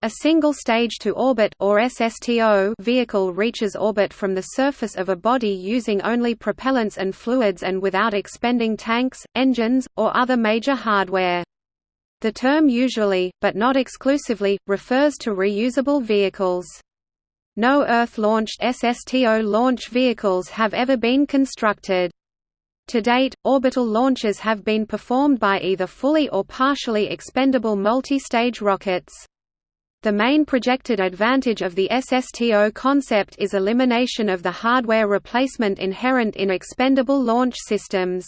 A single stage-to-orbit or SSTO vehicle reaches orbit from the surface of a body using only propellants and fluids and without expending tanks, engines, or other major hardware. The term usually, but not exclusively, refers to reusable vehicles. No Earth-launched SSTO launch vehicles have ever been constructed. To date, orbital launches have been performed by either fully or partially expendable multi-stage rockets. The main projected advantage of the SSTO concept is elimination of the hardware replacement inherent in expendable launch systems.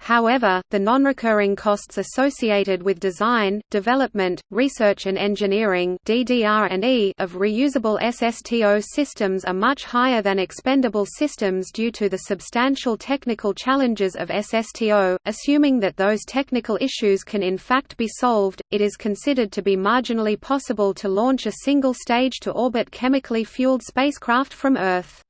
However, the non-recurring costs associated with design, development, research and engineering (DDR&E) of reusable SSTO systems are much higher than expendable systems due to the substantial technical challenges of SSTO. Assuming that those technical issues can in fact be solved, it is considered to be marginally possible to launch a single stage to orbit chemically fueled spacecraft from Earth.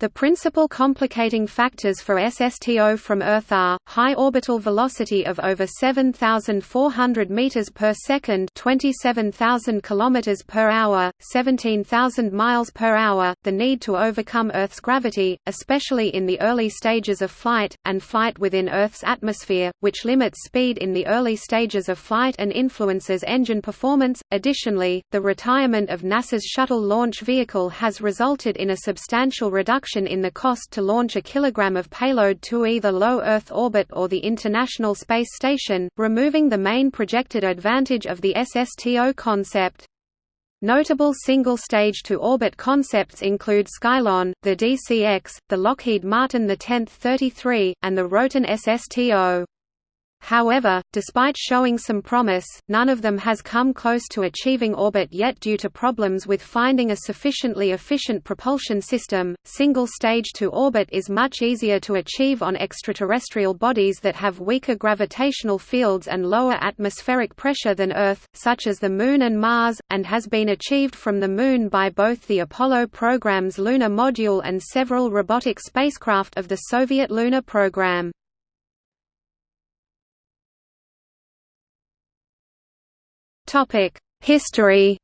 The principal complicating factors for SSTO from Earth are, high orbital velocity of over 7,400 meters per second 27,000 kilometers per hour, 17,000 miles per hour, the need to overcome Earth's gravity, especially in the early stages of flight, and flight within Earth's atmosphere, which limits speed in the early stages of flight and influences engine performance. Additionally, the retirement of NASA's Shuttle launch vehicle has resulted in a substantial reduction reduction in the cost to launch a kilogram of payload to either low Earth orbit or the International Space Station, removing the main projected advantage of the SSTO concept. Notable single-stage to orbit concepts include Skylon, the DCX, the Lockheed Martin the 10th 33, and the Roton SSTO. However, despite showing some promise, none of them has come close to achieving orbit yet due to problems with finding a sufficiently efficient propulsion system. Single stage to orbit is much easier to achieve on extraterrestrial bodies that have weaker gravitational fields and lower atmospheric pressure than Earth, such as the Moon and Mars, and has been achieved from the Moon by both the Apollo program's lunar module and several robotic spacecraft of the Soviet lunar program. Topic: History.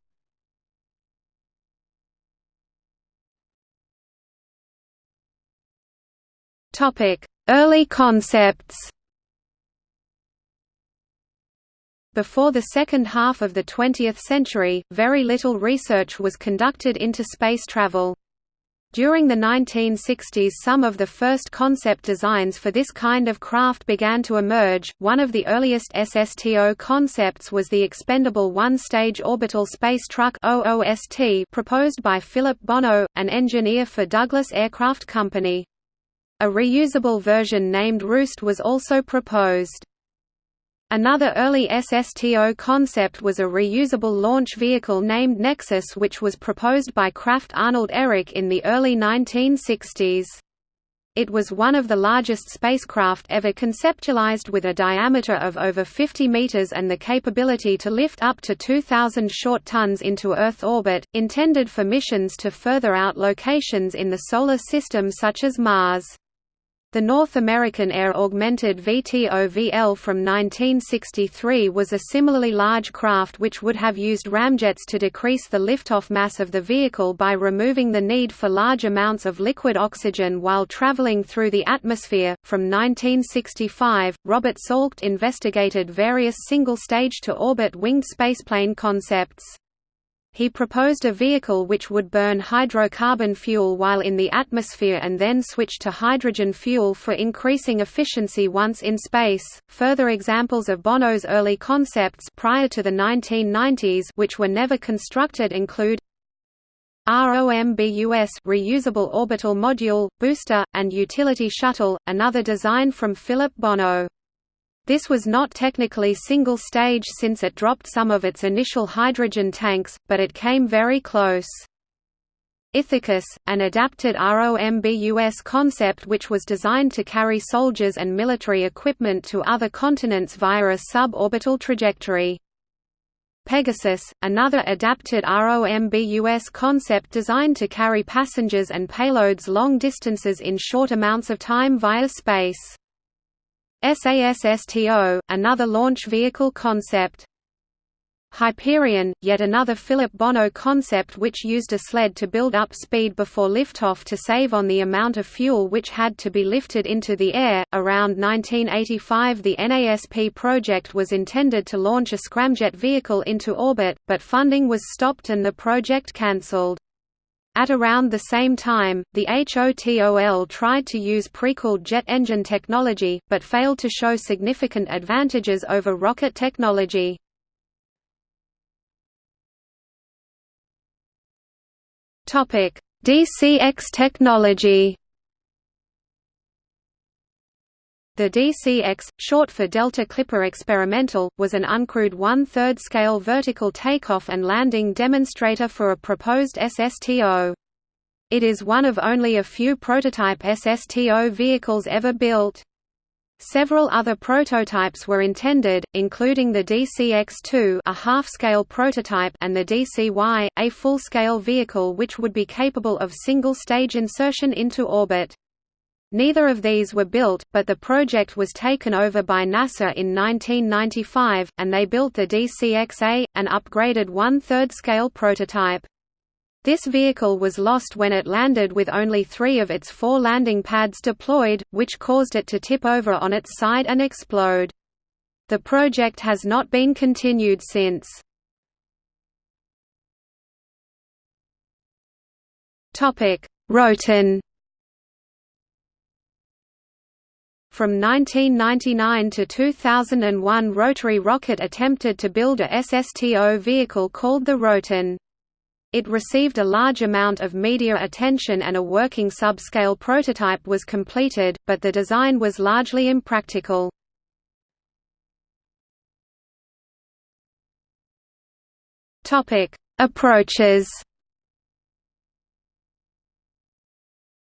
Topic: Early concepts. Before the second half of the 20th century, very little research was conducted into space travel. During the 1960s some of the first concept designs for this kind of craft began to emerge. One of the earliest SSTO concepts was the expendable one-stage orbital space truck OOST proposed by Philip Bono, an engineer for Douglas Aircraft Company. A reusable version named Roost was also proposed. Another early SSTO concept was a reusable launch vehicle named Nexus which was proposed by Krafft Arnold Ehricke in the early 1960s. It was one of the largest spacecraft ever conceptualized with a diameter of over 50 meters and the capability to lift up to 2,000 short tons into Earth orbit, intended for missions to further out locations in the Solar System such as Mars. The North American Air Augmented VTOVL from 1963 was a similarly large craft which would have used ramjets to decrease the liftoff mass of the vehicle by removing the need for large amounts of liquid oxygen while traveling through the atmosphere. From 1965, Robert Salkeld investigated various single stage to orbit winged spaceplane concepts. He proposed a vehicle which would burn hydrocarbon fuel while in the atmosphere and then switch to hydrogen fuel for increasing efficiency once in space. Further examples of Bono's early concepts prior to the 1990s which were never constructed include ROMBUS reusable orbital module, booster, and utility shuttle, another design from Philip Bono. This was not technically single-stage since it dropped some of its initial hydrogen tanks, but it came very close. Ithacus, an adapted ROMBUS concept which was designed to carry soldiers and military equipment to other continents via a suborbital trajectory. Pegasus, another adapted ROMBUS concept designed to carry passengers and payloads long distances in short amounts of time via space. SASSTO, another launch vehicle concept. Hyperion, yet another Philip Bono concept which used a sled to build up speed before liftoff to save on the amount of fuel which had to be lifted into the air. Around 1985, the NASP project was intended to launch a scramjet vehicle into orbit, but funding was stopped and the project cancelled. At around the same time, the HOTOL tried to use pre-cooled jet engine technology, but failed to show significant advantages over rocket technology. DCX technology. The DCX, short for Delta Clipper Experimental, was an uncrewed one-third scale vertical takeoff and landing demonstrator for a proposed SSTO. It is one of only a few prototype SSTO vehicles ever built. Several other prototypes were intended, including the DCX-2 a half-scale prototype and the DCY, a full-scale vehicle which would be capable of single-stage insertion into orbit. Neither of these were built, but the project was taken over by NASA in 1995, and they built the DCX-A, an upgraded one-third scale prototype. This vehicle was lost when it landed with only three of its four landing pads deployed, which caused it to tip over on its side and explode. The project has not been continued since. Roton From 1999 to 2001 Rotary Rocket attempted to build a SSTO vehicle called the Roton. It received a large amount of media attention and a working subscale prototype was completed, but the design was largely impractical. Approaches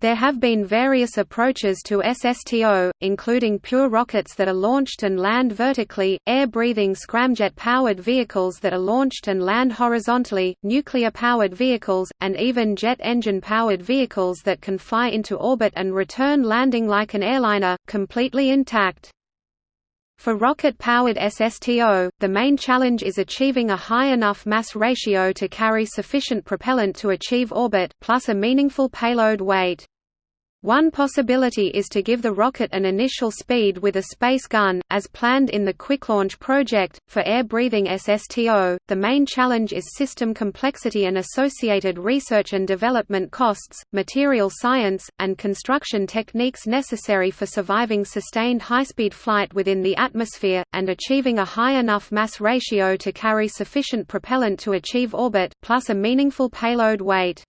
There have been various approaches to SSTO, including pure rockets that are launched and land vertically, air-breathing scramjet-powered vehicles that are launched and land horizontally, nuclear-powered vehicles, and even jet engine-powered vehicles that can fly into orbit and return landing like an airliner, completely intact. For rocket-powered SSTO, the main challenge is achieving a high enough mass ratio to carry sufficient propellant to achieve orbit, plus a meaningful payload weight. One possibility is to give the rocket an initial speed with a space gun, as planned in the Quick Launch project. For air breathing SSTO, the main challenge is system complexity and associated research and development costs, material science, and construction techniques necessary for surviving sustained high-speed flight within the atmosphere, and achieving a high enough mass ratio to carry sufficient propellant to achieve orbit, plus a meaningful payload weight.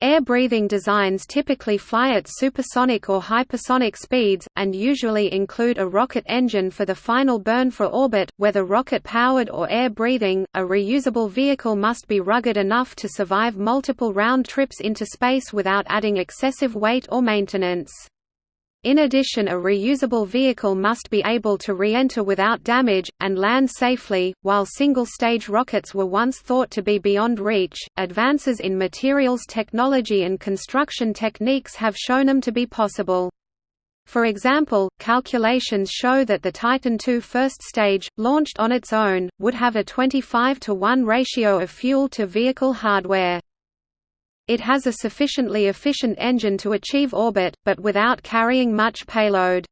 Air-breathing designs typically fly at supersonic or hypersonic speeds, and usually include a rocket engine for the final burn for orbit, whether rocket-powered or air-breathing. A reusable vehicle must be rugged enough to survive multiple round trips into space without adding excessive weight or maintenance. In addition a reusable vehicle must be able to re-enter without damage, and land safely. While single-stage rockets were once thought to be beyond reach, advances in materials technology and construction techniques have shown them to be possible. For example, calculations show that the Titan II first stage, launched on its own, would have a 25 to 1 ratio of fuel to vehicle hardware. It has a sufficiently efficient engine to achieve orbit, but without carrying much payload.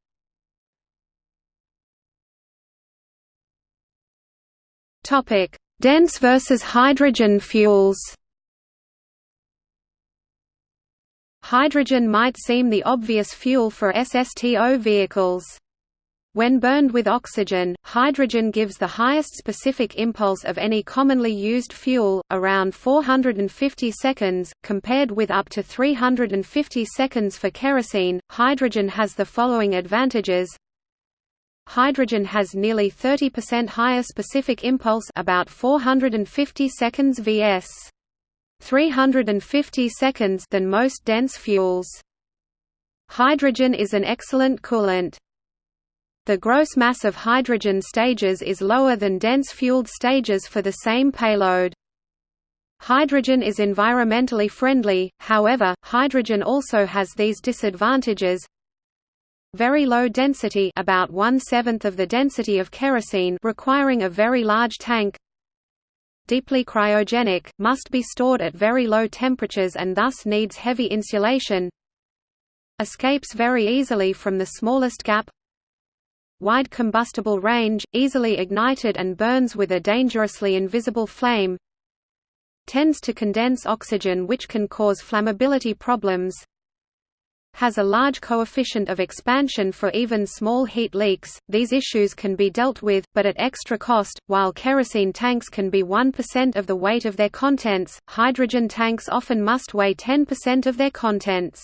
Dense versus hydrogen fuels Hydrogen might seem the obvious fuel for SSTO vehicles. When burned with oxygen, hydrogen gives the highest specific impulse of any commonly used fuel, around 450 seconds, compared with up to 350 seconds for kerosene. Hydrogen has the following advantages. Hydrogen has nearly 30% higher specific impulse about 450 seconds vs. 350 seconds than most dense fuels. Hydrogen is an excellent coolant. The gross mass of hydrogen stages is lower than dense fueled stages for the same payload. Hydrogen is environmentally friendly, however, hydrogen also has these disadvantages. Very low density about one-seventh of the density of kerosene requiring a very large tank deeply cryogenic, must be stored at very low temperatures and thus needs heavy insulation escapes very easily from the smallest gap wide combustible range, easily ignited and burns with a dangerously invisible flame tends to condense oxygen which can cause flammability problems has a large coefficient of expansion for even small heat leaks. These issues can be dealt with, but at extra cost. While kerosene tanks can be 1% of the weight of their contents, hydrogen tanks often must weigh 10% of their contents.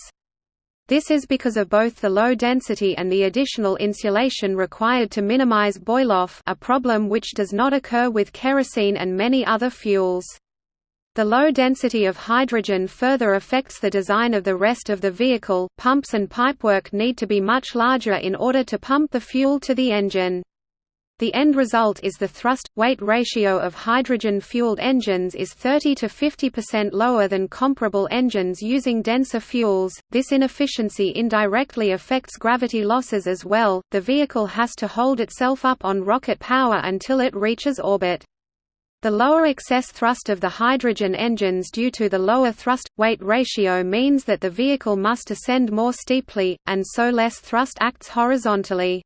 This is because of both the low density and the additional insulation required to minimize boil-off a problem which does not occur with kerosene and many other fuels. The low density of hydrogen further affects the design of the rest of the vehicle. Pumps and pipework need to be much larger in order to pump the fuel to the engine. The end result is the thrust-weight ratio of hydrogen-fueled engines is 30 to 50% lower than comparable engines using denser fuels. This inefficiency indirectly affects gravity losses as well. The vehicle has to hold itself up on rocket power until it reaches orbit. The lower excess thrust of the hydrogen engines due to the lower thrust-weight ratio means that the vehicle must ascend more steeply, and so less thrust acts horizontally.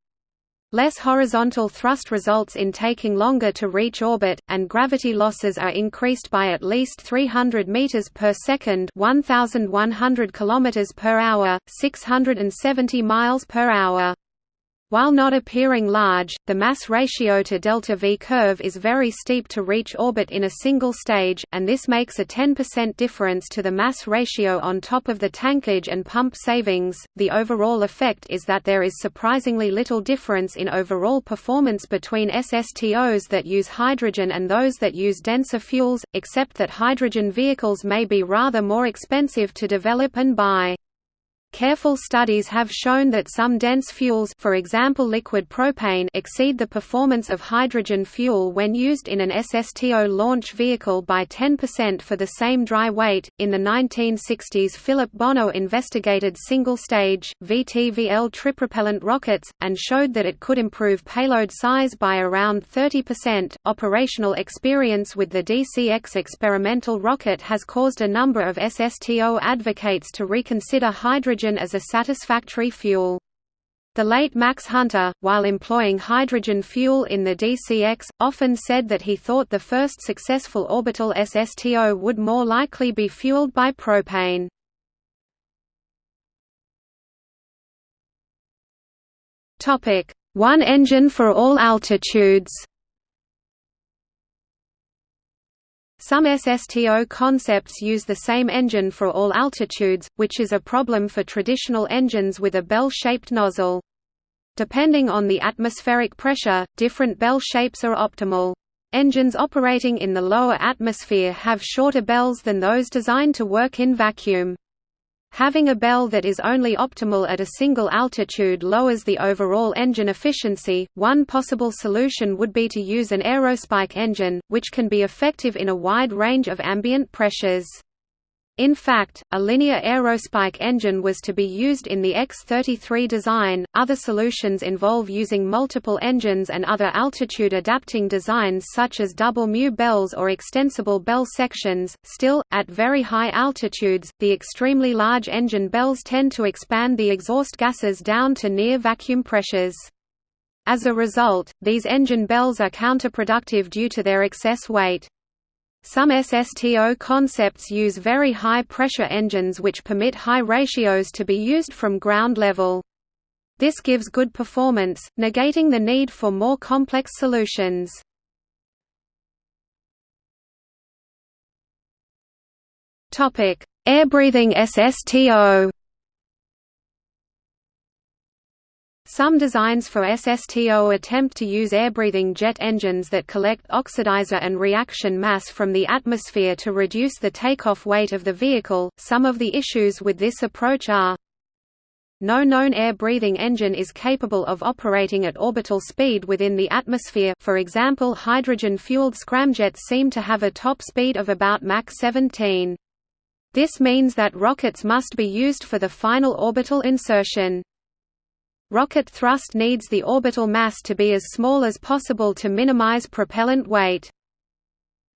Less horizontal thrust results in taking longer to reach orbit, and gravity losses are increased by at least 300 meters per second, 1100 kilometers per hour, 670 miles per hour. While not appearing large, the mass ratio to delta V curve is very steep to reach orbit in a single stage, and this makes a 10% difference to the mass ratio on top of the tankage and pump savings. The overall effect is that there is surprisingly little difference in overall performance between SSTOs that use hydrogen and those that use denser fuels, except that hydrogen vehicles may be rather more expensive to develop and buy. Careful studies have shown that some dense fuels for example liquid propane exceed the performance of hydrogen fuel when used in an SSTO launch vehicle by 10% for the same dry weight. In the 1960s Philip Bono investigated single-stage, VTVL tripropellant rockets, and showed that it could improve payload size by around 30%. Operational experience with the DCX experimental rocket has caused a number of SSTO advocates to reconsider hydrogen hydrogen as a satisfactory fuel. The late Max Hunter, while employing hydrogen fuel in the DCX, often said that he thought the first successful orbital SSTO would more likely be fueled by propane. One engine for all altitudes Some SSTO concepts use the same engine for all altitudes, which is a problem for traditional engines with a bell-shaped nozzle. Depending on the atmospheric pressure, different bell shapes are optimal. Engines operating in the lower atmosphere have shorter bells than those designed to work in vacuum. Having a bell that is only optimal at a single altitude lowers the overall engine efficiency. One possible solution would be to use an aerospike engine, which can be effective in a wide range of ambient pressures. In fact, a linear aerospike engine was to be used in the X-33 design. Other solutions involve using multiple engines and other altitude adapting designs such as double mu bells or extensible bell sections. Still, at very high altitudes, the extremely large engine bells tend to expand the exhaust gases down to near vacuum pressures. As a result, these engine bells are counterproductive due to their excess weight. Some SSTO concepts use very high-pressure engines which permit high ratios to be used from ground level. This gives good performance, negating the need for more complex solutions. Air-breathing SSTO Some designs for SSTO attempt to use air-breathing jet engines that collect oxidizer and reaction mass from the atmosphere to reduce the takeoff weight of the vehicle. Some of the issues with this approach are no known air-breathing engine is capable of operating at orbital speed within the atmosphere for example hydrogen-fueled scramjets seem to have a top speed of about Mach 17. This means that rockets must be used for the final orbital insertion. Rocket thrust needs the orbital mass to be as small as possible to minimize propellant weight.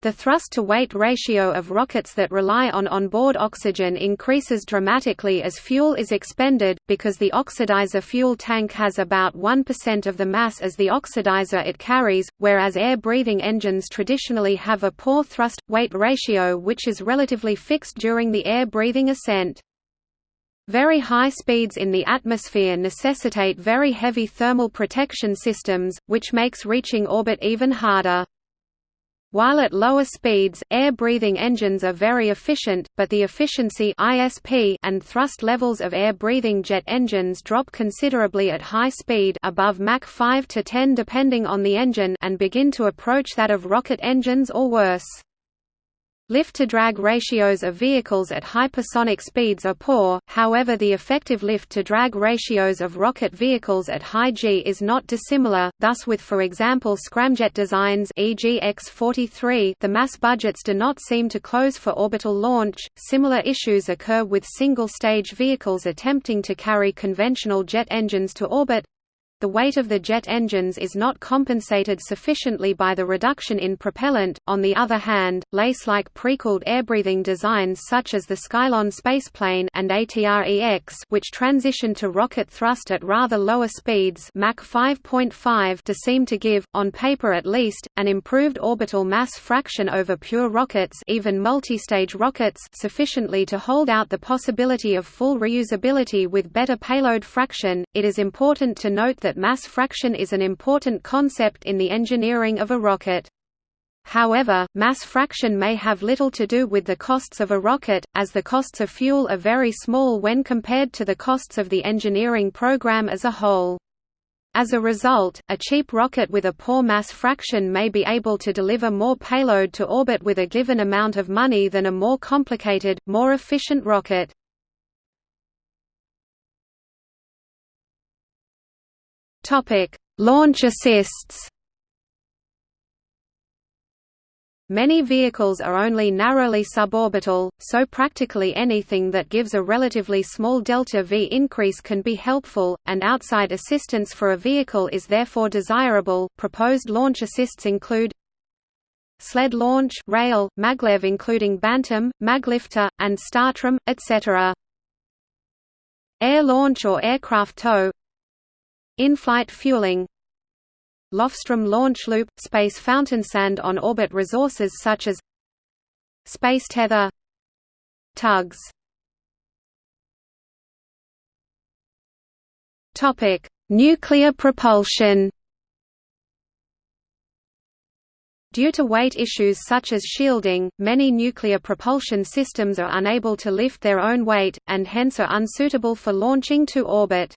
The thrust-to-weight ratio of rockets that rely on onboard oxygen increases dramatically as fuel is expended, because the oxidizer fuel tank has about 1% of the mass as the oxidizer it carries, whereas air-breathing engines traditionally have a poor thrust-weight ratio which is relatively fixed during the air-breathing ascent. Very high speeds in the atmosphere necessitate very heavy thermal protection systems, which makes reaching orbit even harder. While at lower speeds, air-breathing engines are very efficient, but the efficiency ISP and thrust levels of air-breathing jet engines drop considerably at high speed above Mach 5 to 10 depending on the engine and begin to approach that of rocket engines or worse. Lift-to-drag ratios of vehicles at hypersonic speeds are poor, however the effective lift-to-drag ratios of rocket vehicles at high G is not dissimilar, thus with for example scramjet designs e.g. X-43 the mass budgets do not seem to close for orbital launch. Similar issues occur with single-stage vehicles attempting to carry conventional jet engines to orbit, the weight of the jet engines is not compensated sufficiently by the reduction in propellant. On the other hand, lace-like pre-cooled air-breathing designs such as the Skylon spaceplane and ATR-EX, which transition to rocket thrust at rather lower speeds, Mach 5.5, to seem to give, on paper at least, an improved orbital mass fraction over pure rockets, even multi-stage rockets, sufficiently to hold out the possibility of full reusability with better payload fraction. It is important to note that that mass fraction is an important concept in the engineering of a rocket. However, mass fraction may have little to do with the costs of a rocket, as the costs of fuel are very small when compared to the costs of the engineering program as a whole. As a result, a cheap rocket with a poor mass fraction may be able to deliver more payload to orbit with a given amount of money than a more complicated, more efficient rocket. Topic: Launch assists. Many vehicles are only narrowly suborbital, so practically anything that gives a relatively small delta V increase can be helpful, and outside assistance for a vehicle is therefore desirable. Proposed launch assists include sled launch, rail, maglev including Bantam, Maglifter, and Startram, etc. Air launch or aircraft tow in-flight fueling Lofstrom launch loop – space fountain sand on orbit resources such as Space tether Tugs Nuclear propulsion Due to weight issues such as shielding, many nuclear propulsion systems are unable to lift their own weight, and hence are unsuitable for launching to orbit.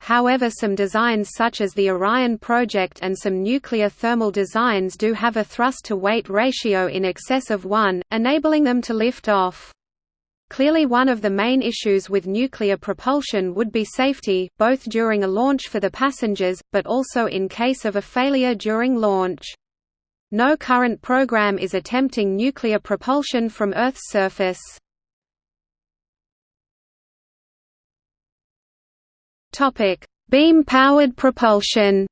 However some designs such as the Orion project and some nuclear thermal designs do have a thrust-to-weight ratio in excess of 1, enabling them to lift off. Clearly one of the main issues with nuclear propulsion would be safety, both during a launch for the passengers, but also in case of a failure during launch. No current program is attempting nuclear propulsion from Earth's surface. Topic: Beam-powered propulsion.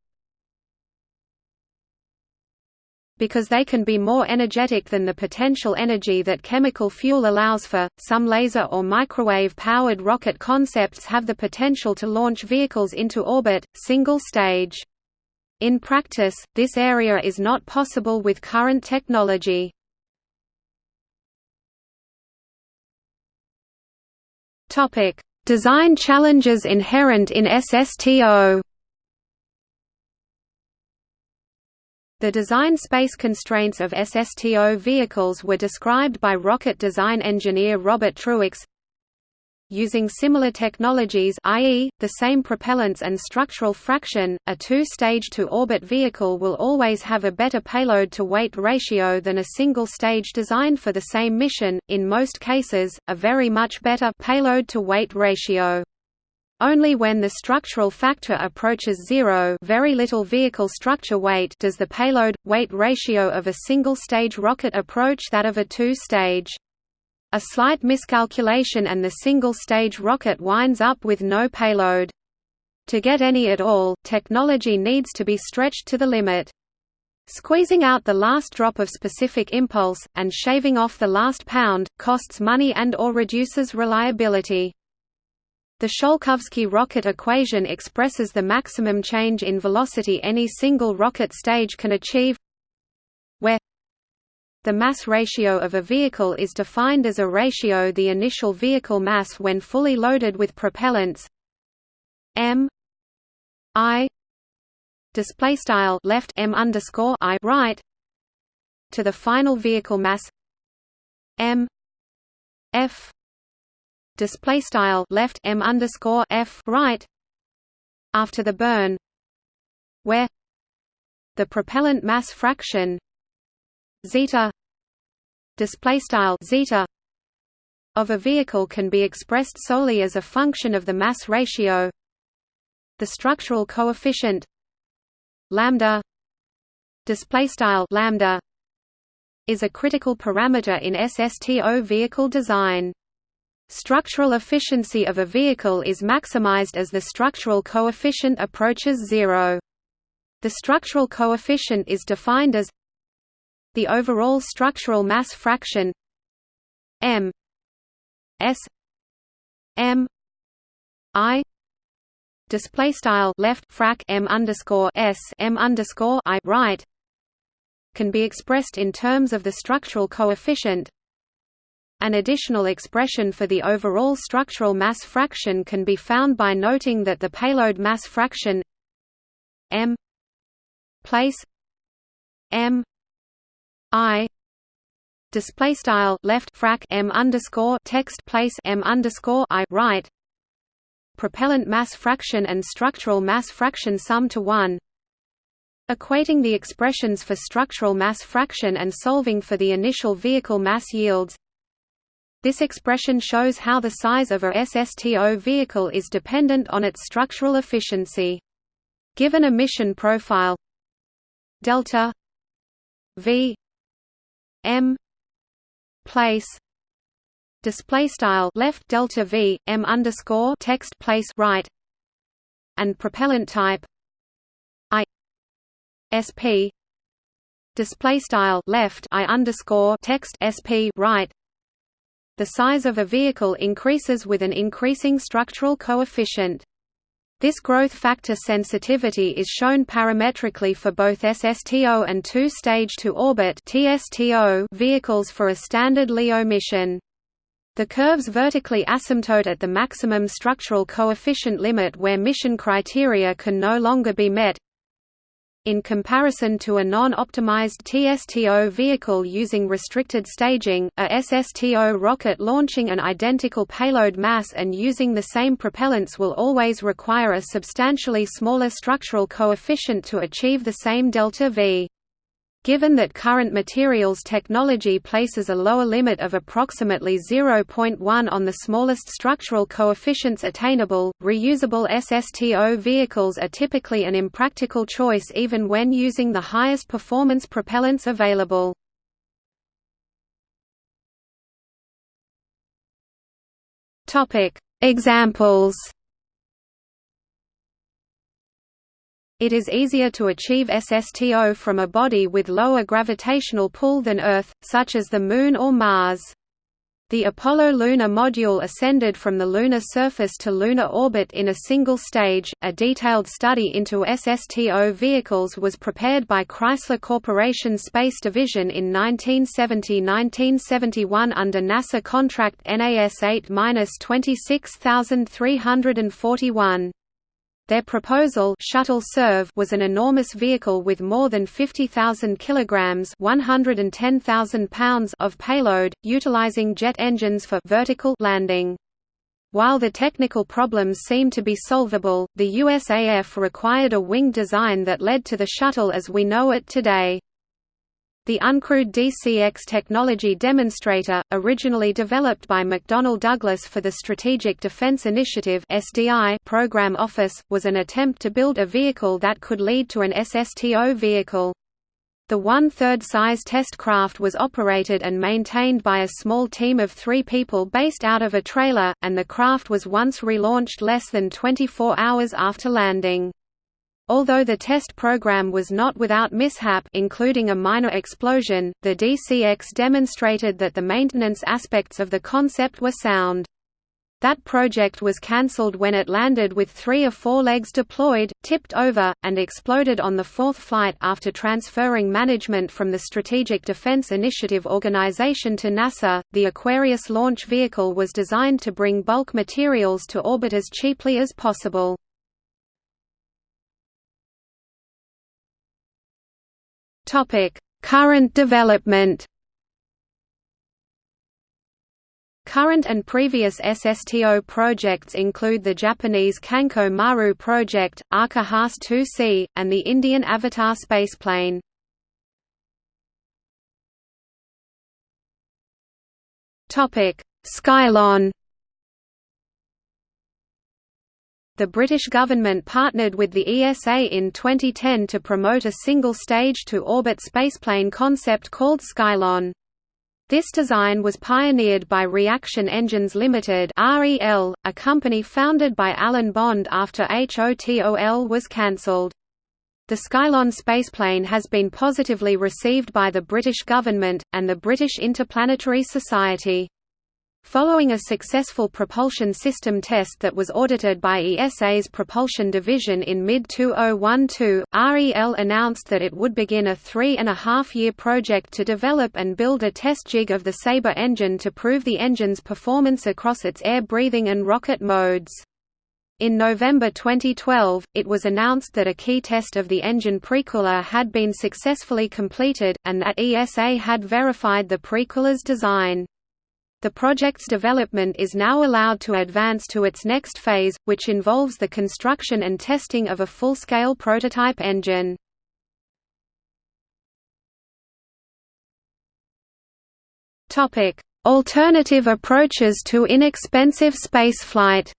Because they can be more energetic than the potential energy that chemical fuel allows for, some laser or microwave-powered rocket concepts have the potential to launch vehicles into orbit, single stage. In practice, this area is not possible with current technology. Topic: Design challenges inherent in SSTO The design space constraints of SSTO vehicles were described by rocket design engineer Robert Truax Using similar technologies i.e., the same propellants and structural fraction, a two-stage to-orbit vehicle will always have a better payload-to-weight ratio than a single-stage designed for the same mission, in most cases, a very much better payload-to-weight ratio. Only when the structural factor approaches zero very little vehicle structure weight does the payload-weight ratio of a single-stage rocket approach that of a two-stage. A slight miscalculation and the single-stage rocket winds up with no payload. To get any at all, technology needs to be stretched to the limit. Squeezing out the last drop of specific impulse, and shaving off the last pound, costs money and or reduces reliability. The Tsiolkovsky rocket equation expresses the maximum change in velocity any single rocket stage can achieve where the mass ratio of a vehicle is defined as a ratio the initial vehicle mass when fully loaded with propellants m i display style left m underscore i right to the final vehicle mass m f display style left m underscore f right after the burn where the propellant mass fraction zeta display style zeta of a vehicle can be expressed solely as a function of the mass ratio the structural coefficient lambda display style lambda is a critical parameter in SSTO vehicle design. Structural efficiency of a vehicle is maximized as the structural coefficient approaches zero. The structural coefficient is defined as the overall structural mass fraction m s m i display style left frac m underscore s m underscore i right can be expressed in terms of the structural coefficient. An additional expression for the overall structural mass fraction can be found by noting that the payload mass fraction m place m i display style left frac m underscore text place m underscore i right propellant mass fraction and structural mass fraction sum to 1 Equating the expressions for structural mass fraction and solving for the initial vehicle mass yields this expression shows how the size of a SSTO vehicle is dependent on its structural efficiency. Given a mission profile delta v m place display style left delta v m underscore text place right and propellant type i sp display style left i underscore text sp right. The size of a vehicle increases with an increasing structural coefficient this growth factor sensitivity is shown parametrically for both SSTO and two-stage to orbit vehicles for a standard LEO mission. The curves vertically asymptote at the maximum structural coefficient limit where mission criteria can no longer be met. In comparison to a non-optimized TSTO vehicle using restricted staging, a SSTO rocket launching an identical payload mass and using the same propellants will always require a substantially smaller structural coefficient to achieve the same delta V. Given that current materials technology places a lower limit of approximately 0.1 on the smallest structural coefficients attainable, reusable SSTO vehicles are typically an impractical choice even when using the highest performance propellants available. Examples It is easier to achieve SSTO from a body with lower gravitational pull than Earth, such as the Moon or Mars. The Apollo lunar module ascended from the lunar surface to lunar orbit in a single stage. A detailed study into SSTO vehicles was prepared by Chrysler Corporation Space Division in 1970-1971 under NASA contract NAS 8-26341. Their proposal Shuttle SERV was an enormous vehicle with more than 50,000 kilograms (110,000 pounds) of payload, utilizing jet engines for vertical landing. While the technical problems seemed to be solvable, the USAF required a wing design that led to the shuttle as we know it today. The uncrewed DCX technology demonstrator, originally developed by McDonnell Douglas for the Strategic Defense Initiative program office, was an attempt to build a vehicle that could lead to an SSTO vehicle. The one-third size test craft was operated and maintained by a small team of three people based out of a trailer, and the craft was once relaunched less than 24 hours after landing. Although the test program was not without mishap including a minor explosion, the DCX demonstrated that the maintenance aspects of the concept were sound. That project was cancelled when it landed with three or four legs deployed, tipped over, and exploded on the fourth flight after transferring management from the Strategic Defense Initiative Organization to NASA. The Aquarius launch vehicle was designed to bring bulk materials to orbit as cheaply as possible. Topic: Current development. Current and previous SSTO projects include the Japanese Kankoh-maru project, ARCA Haas 2C, and the Indian Avatar spaceplane. Topic: Skylon The British government partnered with the ESA in 2010 to promote a single stage-to-orbit spaceplane concept called Skylon. This design was pioneered by Reaction Engines Limited (REL), a company founded by Alan Bond after HOTOL was cancelled. The Skylon spaceplane has been positively received by the British government, and the British Interplanetary Society. Following a successful propulsion system test that was audited by ESA's propulsion division in mid-2012, REL announced that it would begin a three-and-a-half-year project to develop and build a test jig of the Sabre engine to prove the engine's performance across its air-breathing and rocket modes. In November 2012, it was announced that a key test of the engine precooler had been successfully completed, and that ESA had verified the precooler's design. The project's development is now allowed to advance to its next phase, which involves the construction and testing of a full-scale prototype engine. Alternative approaches to inexpensive spaceflight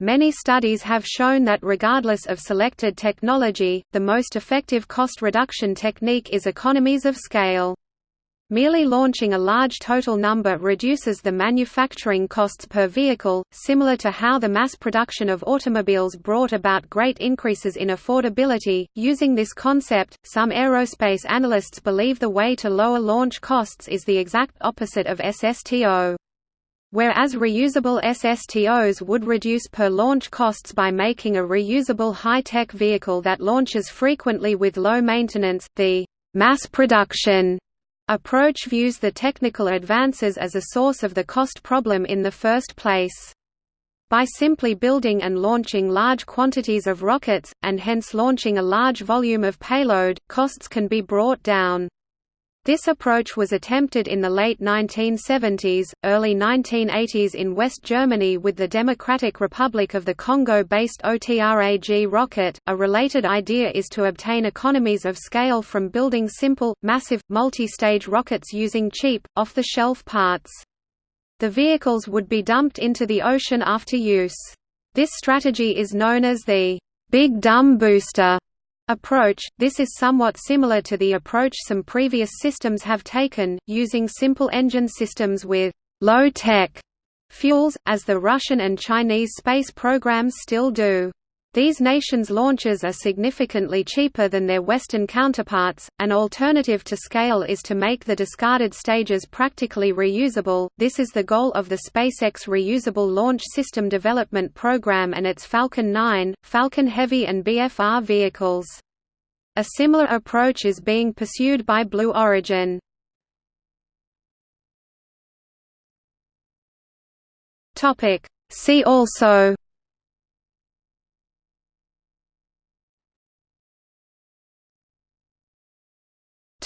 Many studies have shown that regardless of selected technology, the most effective cost reduction technique is economies of scale. Merely launching a large total number reduces the manufacturing costs per vehicle, similar to how the mass production of automobiles brought about great increases in affordability. Using this concept, some aerospace analysts believe the way to lower launch costs is the exact opposite of SSTO. Whereas reusable SSTOs would reduce per launch costs by making a reusable high-tech vehicle that launches frequently with low maintenance, the mass production approach views the technical advances as a source of the cost problem in the first place. By simply building and launching large quantities of rockets, and hence launching a large volume of payload, costs can be brought down. This approach was attempted in the late 1970s, early 1980s in West Germany with the Democratic Republic of the Congo-based OTRAG rocket. A related idea is to obtain economies of scale from building simple, massive, multi-stage rockets using cheap, off-the-shelf parts. The vehicles would be dumped into the ocean after use. This strategy is known as the Big Dumb Booster approach, this is somewhat similar to the approach some previous systems have taken, using simple engine systems with low-tech fuels, as the Russian and Chinese space programs still do. These nations' launches are significantly cheaper than their Western counterparts. An alternative to scale is to make the discarded stages practically reusable. This is the goal of the SpaceX Reusable Launch System Development Program and its Falcon 9, Falcon Heavy, and BFR vehicles. A similar approach is being pursued by Blue Origin. See also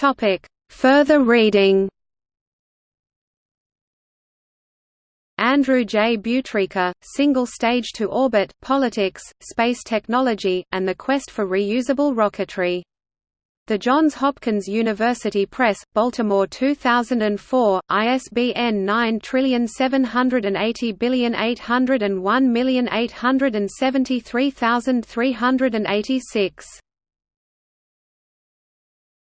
Topic. Further reading Andrew J. Butrica, Single Stage to Orbit, Politics, Space Technology, and the Quest for Reusable Rocketry. The Johns Hopkins University Press, Baltimore 2004, ISBN 9780801873386.